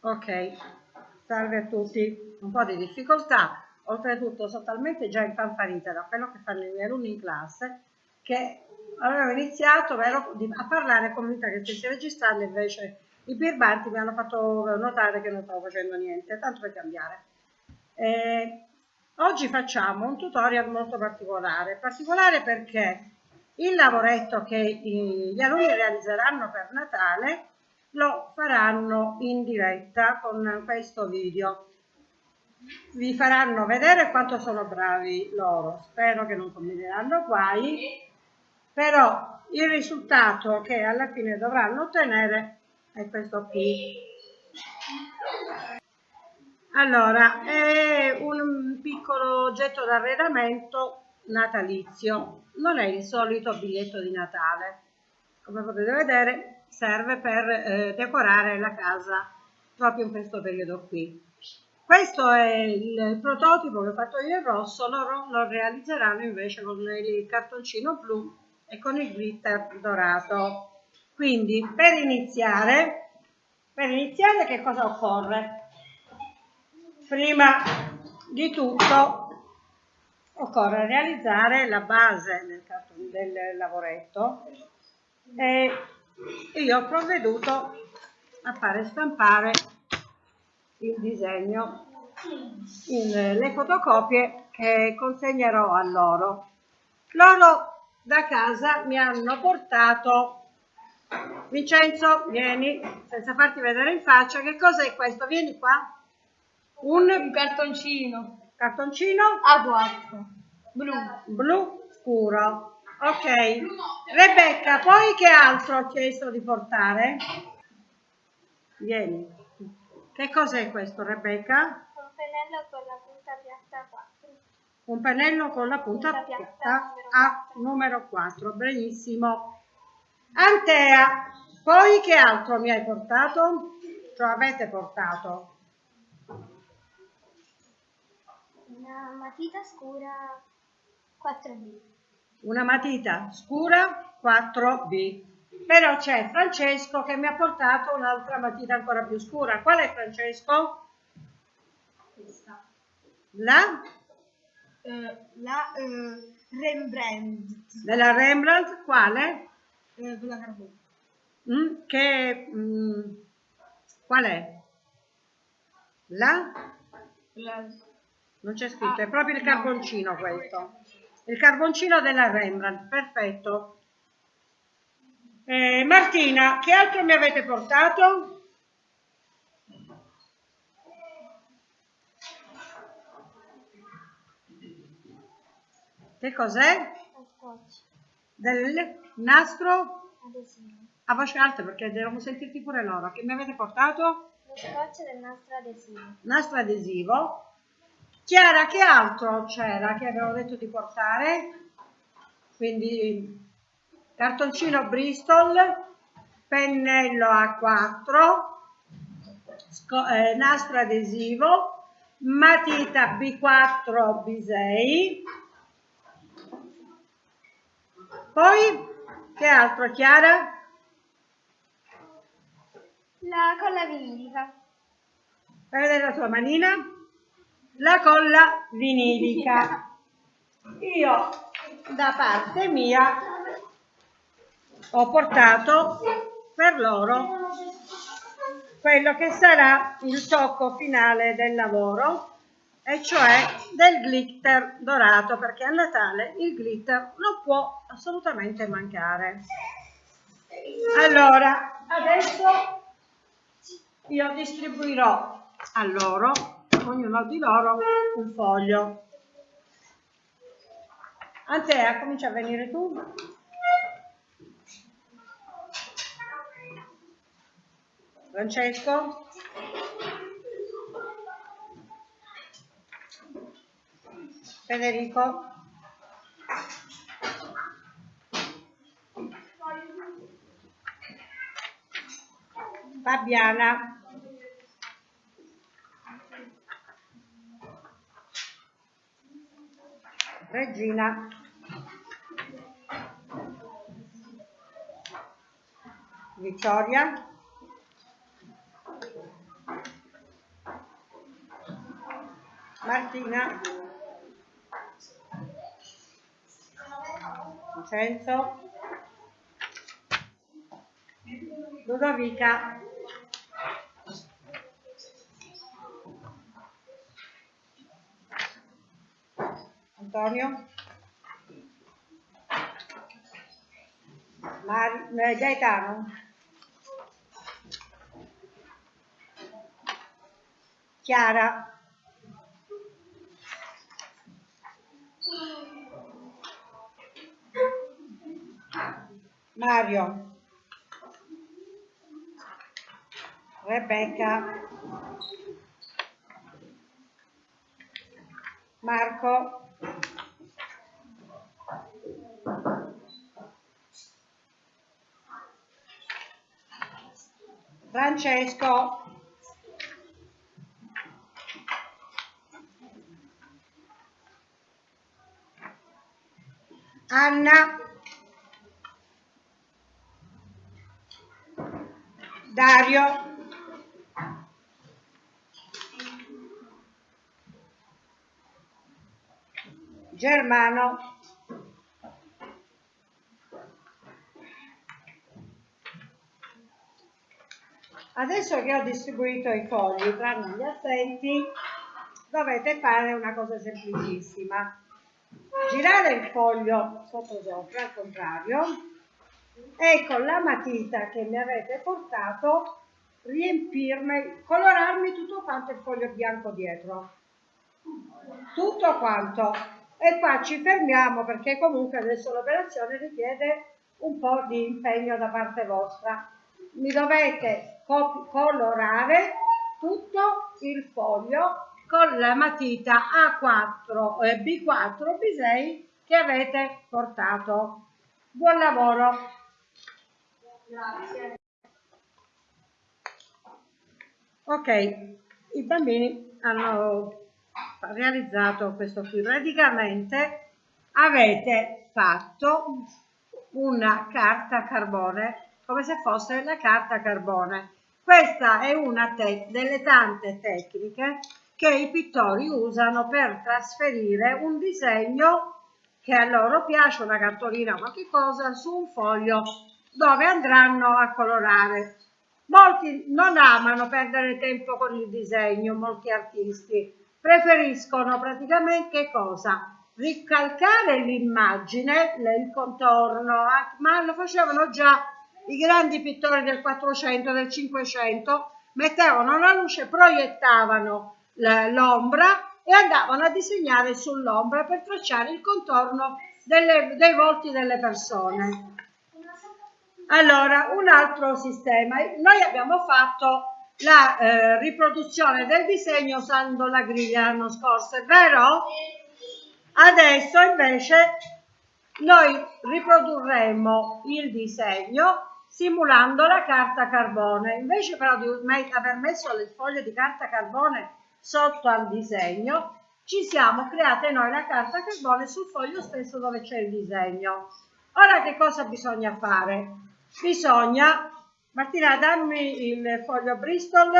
Ok, salve a tutti. Un po' di difficoltà, oltretutto sono talmente già infanfarita da quello che fanno i miei alunni in classe che avevo iniziato vero, a parlare convinta che stessi registrando, invece i birbanti mi hanno fatto notare che non stavo facendo niente, tanto per cambiare. Eh, oggi facciamo un tutorial molto particolare, particolare perché il lavoretto che gli alunni realizzeranno per Natale lo faranno in diretta con questo video. Vi faranno vedere quanto sono bravi loro, spero che non combineranno guai, però il risultato che alla fine dovranno ottenere è questo qui. Allora, è un piccolo oggetto d'arredamento natalizio, non è il solito biglietto di Natale. Come potete vedere serve per eh, decorare la casa proprio in questo periodo qui. Questo è il prototipo che ho fatto io in rosso, loro lo realizzeranno invece con il cartoncino blu e con il glitter dorato. Quindi per iniziare, per iniziare che cosa occorre? Prima di tutto occorre realizzare la base del, del lavoretto e io ho provveduto a fare stampare il disegno in le fotocopie che consegnerò a loro. Loro da casa mi hanno portato Vincenzo, vieni, senza farti vedere in faccia, che cosa è questo? Vieni qua. Un, un cartoncino. Cartoncino? A4. Blu. Blu scuro. Ok. Rebecca, poi che altro ho chiesto di portare? Vieni. Che cos'è questo, Rebecca? Un pennello con la punta piatta 4. Un pennello con la punta, punta piatta, piatta a numero 4. Benissimo. Antea, poi che altro mi hai portato? Cioè avete portato? Una matita scura 4B. Una matita scura 4B. Però c'è Francesco che mi ha portato un'altra matita ancora più scura. Qual è Francesco? Questa. La? Uh, la uh, Rembrandt. Della Rembrandt quale? Uh, quella carbone. Mm, che, mm, qual è? La? La non c'è scritto, è proprio il carboncino questo. Il carboncino della Rembrandt, perfetto. Eh, Martina, che altro mi avete portato? Che cos'è? Del nastro? Adesivo. A voce alta perché devono sentirti pure loro. Che mi avete portato? Lo scotch del nastro adesivo. Nastro adesivo. Chiara, che altro c'era che avevo detto di portare? Quindi cartoncino Bristol, pennello A4, eh, nastro adesivo, matita B4 B6. Poi, che altro Chiara? La colla vinilica. Fai vedere la tua manina? La colla vinilica. Io da parte mia ho portato per loro quello che sarà il tocco finale del lavoro e cioè del glitter dorato perché a Natale il glitter non può assolutamente mancare. Allora, adesso io distribuirò a loro ognuno di loro un foglio. Antea, comincia a venire tu. Francesco. Federico. Fabiana. Regina. Vittoria. Martina. Vincenzo. Ludovica. Antonio, Mar- eh, Gaetano, Chiara, Mario, Rebecca, Marco, Francesco, Anna, Dario, Germano, Adesso che ho distribuito i fogli, tranne gli assenti, dovete fare una cosa semplicissima. Girare il foglio sotto sopra, al contrario, e con la matita che mi avete portato riempirmi, colorarmi tutto quanto il foglio bianco dietro. Tutto quanto. E qua ci fermiamo perché comunque adesso l'operazione richiede un po' di impegno da parte vostra. Mi dovete colorare tutto il foglio con la matita A4, eh, B4, B6 che avete portato. Buon lavoro! Grazie. Ok, i bambini hanno realizzato questo qui. Praticamente avete fatto una carta carbone come se fosse la carta carbone. Questa è una delle tante tecniche che i pittori usano per trasferire un disegno che a loro piace, una cartolina o qualche cosa, su un foglio dove andranno a colorare. Molti non amano perdere tempo con il disegno, molti artisti preferiscono praticamente che cosa? Ricalcare l'immagine, il contorno, ma lo facevano già i grandi pittori del 400, del 500, mettevano la luce, proiettavano l'ombra e andavano a disegnare sull'ombra per tracciare il contorno delle, dei volti delle persone. Allora, un altro sistema. Noi abbiamo fatto la eh, riproduzione del disegno usando la griglia l'anno scorso, è vero? Adesso invece noi riprodurremo il disegno simulando la carta carbone. Invece però di aver messo le foglie di carta carbone sotto al disegno, ci siamo create noi la carta carbone sul foglio stesso dove c'è il disegno. Ora che cosa bisogna fare? Bisogna, Martina dammi il foglio Bristol,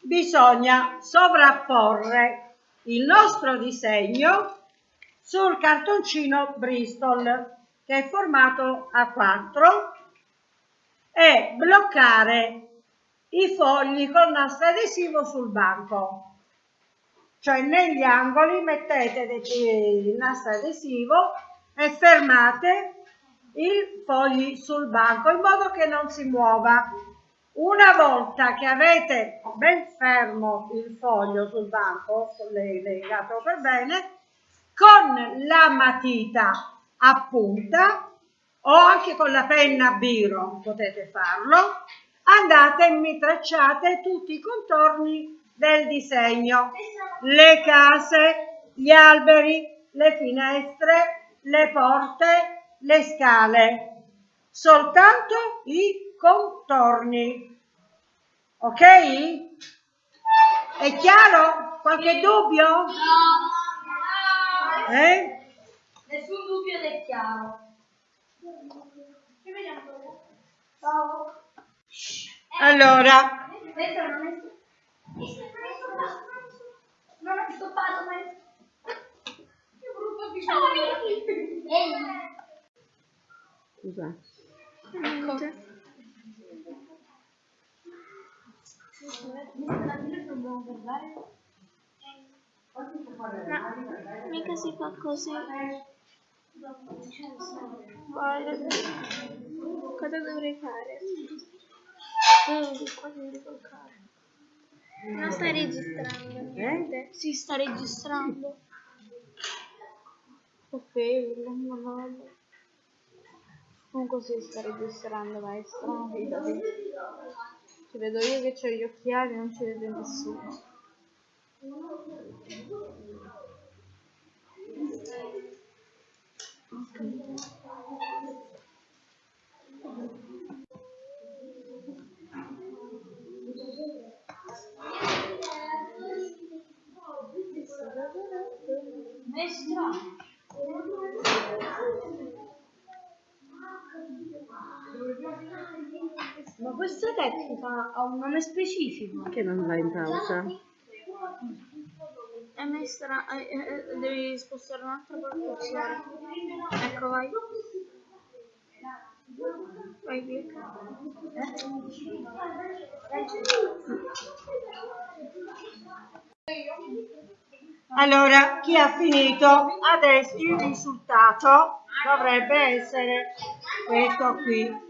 bisogna sovrapporre il nostro disegno sul cartoncino Bristol che è formato a 4 e bloccare i fogli con nastro adesivo sul banco. Cioè negli angoli mettete il nastro adesivo e fermate i fogli sul banco in modo che non si muova. Una volta che avete ben fermo il foglio sul banco, legato per bene, con la matita a punta o anche con la penna biro potete farlo, andate e mi tracciate tutti i contorni del disegno, le case, gli alberi, le finestre, le porte, le scale, soltanto i contorni. Ok? È chiaro? Qualche dubbio? No. Eh? Nessun dubbio ed è chiaro. Ciao. Allora, Questa non ho stoppato, ma... Che brutto bisogno. Ehi. Scusa. Ecco. Guardare. No, mica si fa così. Guarda. Cosa dovrei fare? Vedi, qua devi toccare. Non stai registrando niente. Si sta registrando. Ok, non vado. Comunque si sta registrando, maestro. Fidati. Ci vedo io che ho gli occhiali, non ci vede nessuno. Ma questa tecnica ha un nome specifico? Che non va in pausa? È messa, eh, eh, devi spostare un'altra portazione. Ecco, vai. Vai, clicca. Allora, chi ha finito? Adesso il risultato dovrebbe essere questo qui.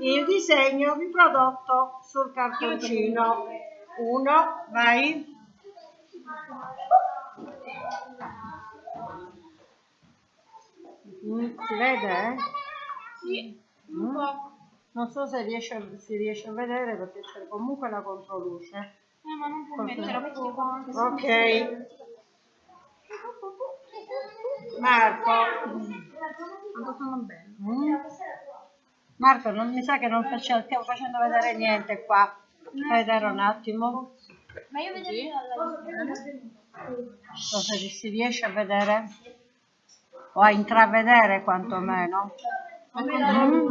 Il disegno riprodotto sul cartoncino. Uno, vai. Mm, si vede? Sì, Mm? Non so se riesce, a- si riesce a vedere perché c'è comunque la controluce. Eh, ma non può mettere perché qua Ok. Marco. Sto fanno bene. Mm? Marco, non mi sa che non facciamo, stiamo facendo vedere niente qua. Fai vedere un attimo. Ma io vedo Non so se si riesce a vedere o a intravedere quantomeno. Mm?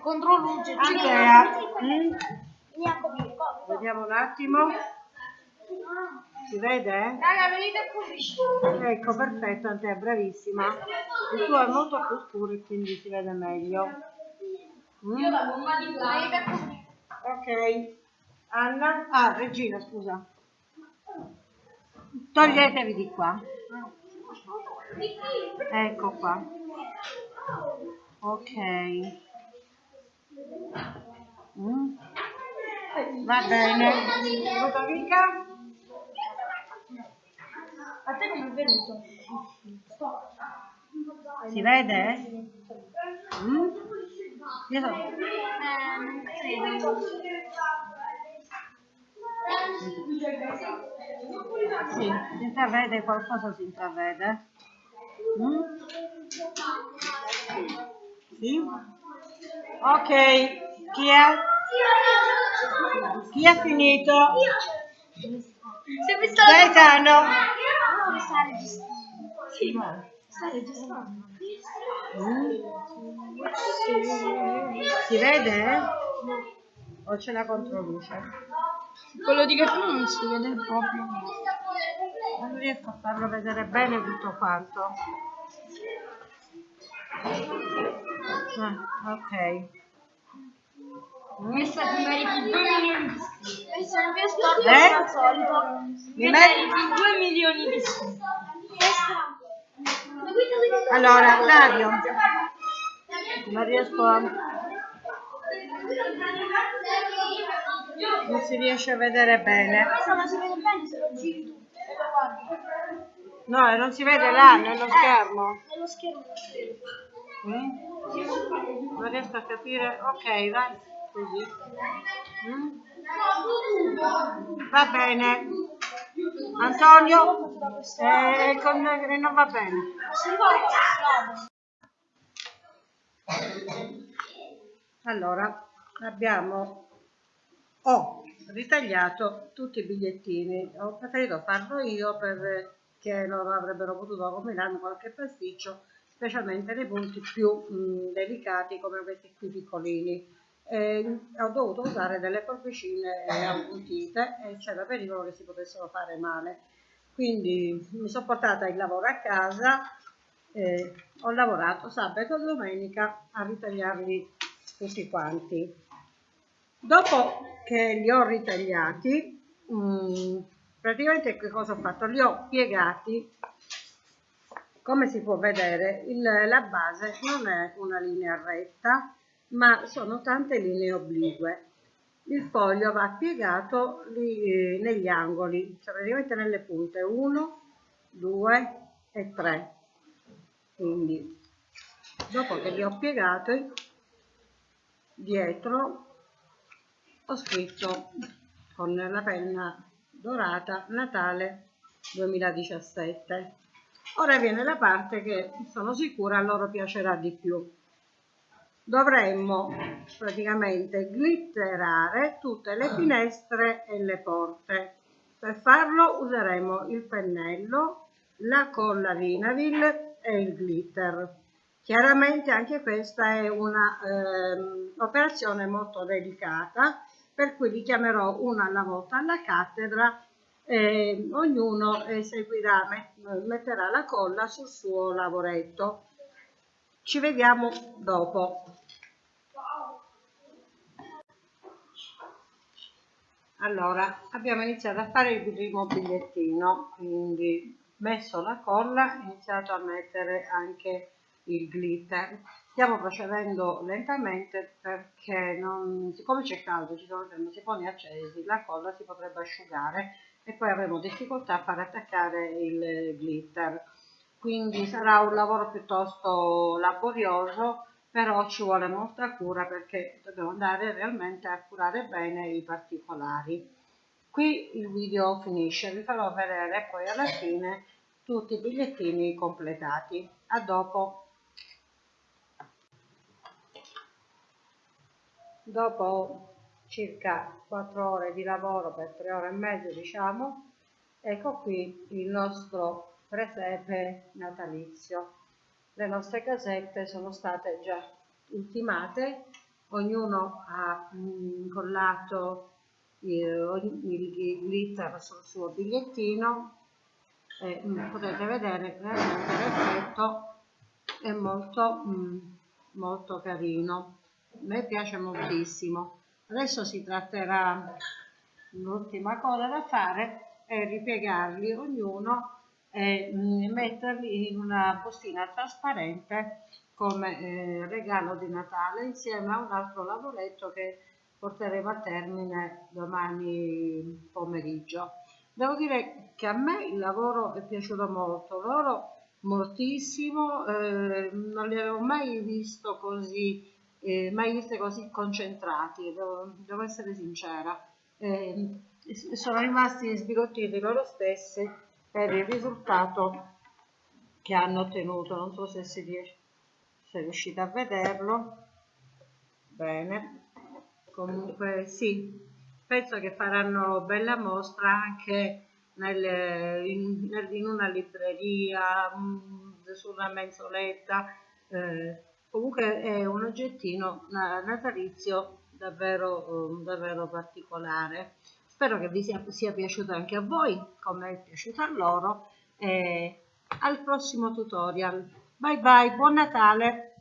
Contro luce. Andrea, mm? vediamo un attimo. Si vede? Raga, venite qui. Ecco, perfetto, Andrea, bravissima. Il tuo è molto più scuro e quindi si vede meglio. Mm? la gomma di Venite qui. Ok. Anna? Ah, Regina, scusa. Toglietevi di qua. Ecco qua. Ok. Mm. Va bene. Ludovica? A te come è venuto? Si vede? Mm? Io so- Eh, non. Sì, si intravede qualcosa, si intravede. Mm? Sì? Ok, chi è? Chi ha finito? Se mi sta Gaetano? Sì. Sta registrando. Si vede? O c'è la controluce? Quello di Gaetano non si vede proprio. Non riesco a farlo vedere bene tutto quanto. Ah, ok. Questa ti meriti 2 milioni di iscritti. Eh? al solito. Mi Ti meriti- meriti 2 milioni di iscritti. Allora, Dario, non riesco a... Non si riesce a vedere bene. Questo non si vede bene se lo giri tu. No, non si vede là nello schermo. Nello schermo. Mm? Non riesco a capire. Ok, vai. Così. Mm? Va bene. Antonio? Eh, con- eh, non va bene. Allora, abbiamo ho ritagliato tutti i bigliettini. Ho preferito farlo io perché non avrebbero potuto combinarmi qualche pasticcio, specialmente nei punti più mh, delicati come questi qui piccolini. e ho dovuto usare delle forbicine appuntite e c'era pericolo che si potessero fare male. Quindi mi sono portata il lavoro a casa, e ho lavorato sabato e domenica a ritagliarli tutti quanti. Dopo che li ho ritagliati, mm, praticamente che cosa ho fatto? Li ho piegati, come si può vedere, il, la base non è una linea retta, ma sono tante linee oblique. Il foglio va piegato lì, eh, negli angoli, cioè praticamente nelle punte 1, 2 e 3. Quindi, dopo che li ho piegati, dietro ho scritto con la penna dorata Natale 2017 ora viene la parte che sono sicura a loro piacerà di più. Dovremmo praticamente glitterare tutte le finestre e le porte. Per farlo useremo il pennello la colla vinavil e il glitter chiaramente anche questa è un'operazione ehm, molto delicata per cui li chiamerò una alla volta alla cattedra e ognuno eseguirà, metterà la colla sul suo lavoretto. Ci vediamo dopo. Allora, abbiamo iniziato a fare il primo bigliettino, quindi messo la colla, iniziato a mettere anche il glitter stiamo procedendo lentamente perché non, siccome c'è caldo, ci sono termosifoni accesi, la colla si potrebbe asciugare e poi avremo difficoltà a far attaccare il glitter. Quindi sarà un lavoro piuttosto laborioso, però ci vuole molta cura perché dobbiamo andare realmente a curare bene i particolari. Qui il video finisce, vi farò vedere poi alla fine tutti i bigliettini completati. A dopo! Dopo circa 4 ore di lavoro per 3 ore e mezzo diciamo ecco qui il nostro presepe natalizio. Le nostre casette sono state già ultimate ognuno ha incollato il, il glitter sul suo bigliettino e mm, potete vedere veramente l'effetto è molto mm, molto carino a me piace moltissimo adesso si tratterà l'ultima cosa da fare è ripiegarli ognuno e mm, metterli in una bustina trasparente come eh, regalo di Natale insieme a un altro lavoretto che porteremo a termine domani pomeriggio. Devo dire che a me il lavoro è piaciuto molto, loro moltissimo, eh, non li avevo mai visto così eh, mai viste così concentrati, devo, devo essere sincera. Eh, sono rimasti sbigottiti loro stessi per il risultato che hanno ottenuto. Non so se si riesce, se riuscite a vederlo. Bene, comunque sì, penso che faranno bella mostra anche nel, in, in, una libreria, mm, su una mensoletta. Eh, comunque è un oggettino natalizio davvero, davvero particolare. Spero che vi sia, sia piaciuto anche a voi come è piaciuto a loro. E al prossimo tutorial. Bye bye buon natale